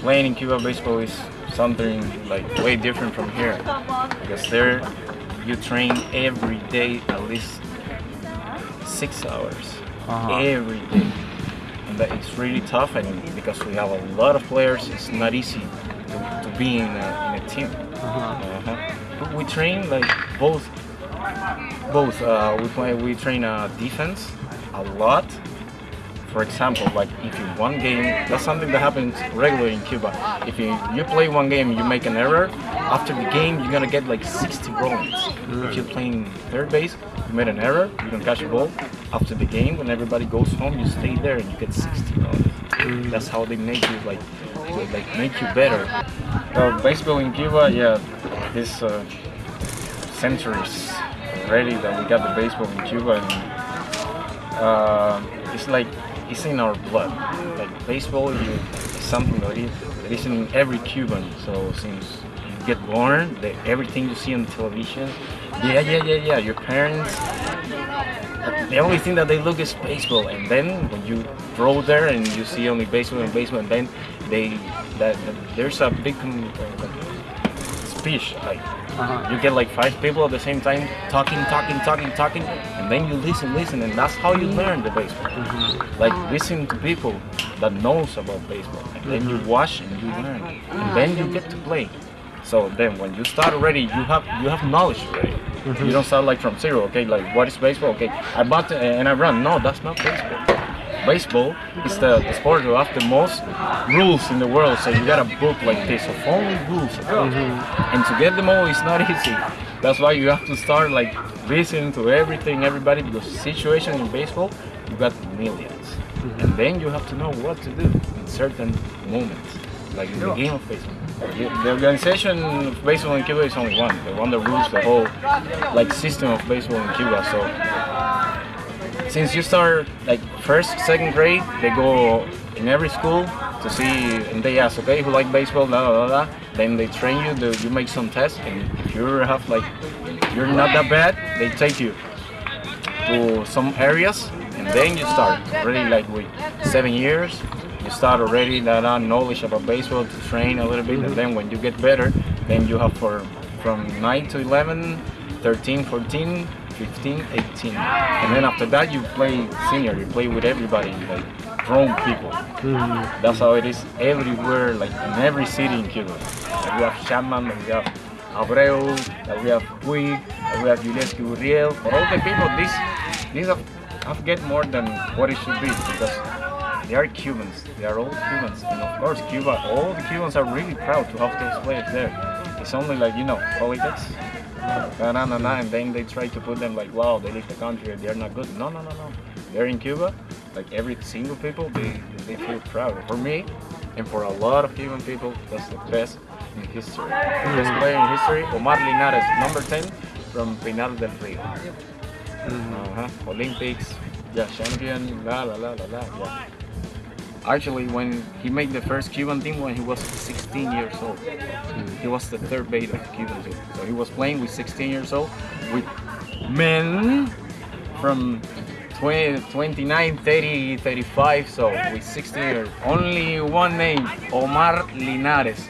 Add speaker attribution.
Speaker 1: playing in Cuba baseball is something like way different from here because there you train every day at least six hours
Speaker 2: Uh-huh.
Speaker 1: every day and that it's really tough and because we have a lot of players it's not easy to, to be in a, in a team
Speaker 2: Uh-huh.
Speaker 1: uh-huh. But we train like both both uh, we play we train uh, defense a lot for example like if you one game that's something that happens regularly in Cuba. If you you play one game you make an error after the game you're gonna get like 60 rounds if you're playing third base you made an error you don't catch a ball. After the game when everybody goes home you stay there and you get 60 rounds that's how they make you like like make you better. Uh, baseball in Cuba yeah this uh, centuries already that we got the baseball in Cuba and uh, it's like it's in our blood. Like baseball, you is something that is that is in every Cuban. So since you get born, the, everything you see on television, yeah, yeah, yeah, yeah. Your parents, the only thing that they look is baseball, and then when you grow there and you see only baseball and baseball, and then they that, that there's a big um, speech like
Speaker 2: Uh-huh.
Speaker 1: you get like five people at the same time talking, talking, talking, talking, and then you listen, listen, and that's how you learn the baseball. Like listen to people that knows about baseball, and then you watch and you learn, and then you get to play. So then when you start already, you have you have knowledge already. Mm-hmm. You don't start like from zero. Okay, like what is baseball? Okay, I bought and I run. No, that's not baseball. Baseball is the, the sport that have the most rules in the world. So you got a book like this of only rules. Mm-hmm. And to get them all is not easy. That's why you have to start like listening to everything, everybody, because situation in baseball, you got 1000000s mm-hmm. And then you have to know what to do in certain moments, like in the game of baseball. The organization of baseball in Cuba is only one, the one that rules the whole like system of baseball in Cuba. So since you start like first, second grade, they go in every school to see, and they ask, okay, who like baseball, blah blah blah. Then they train you, they, you make some tests, and if you have like, you're not that bad, they take you to some areas, then you start really like with seven years. You start already that uh, knowledge about baseball to train a little bit, and then when you get better, then you have for from 9 to 11, 13, 14, 15, 18. And then after that, you play senior, you play with everybody, like grown people. That's how it is everywhere, like in every city in Cuba. Like we have like we have Abreu, we have Puig, we have Yulieski Gurriel. For all the people, this, these get more than what it should be because they are Cubans. They are all Cubans, and of course, Cuba. All the Cubans are really proud to have those players there. It's only like you know politics, na na na na, and then they try to put them like, wow, they leave the country, they're not good. No, no, no, no. They're in Cuba. Like every single people, they they feel proud. For me, and for a lot of Cuban people, that's the best in history. The best player in history, Omar Linares, number 10 from Pinar del Rio. Uh-huh. Olympics, yeah, champion, la la la la la, yeah. Actually, when he made the first Cuban team when he was 16 years old, he was the third base of Cuban team. So he was playing with 16 years old with men from 20, 29, 30, 35. So with 16 years, only one name, Omar Linares.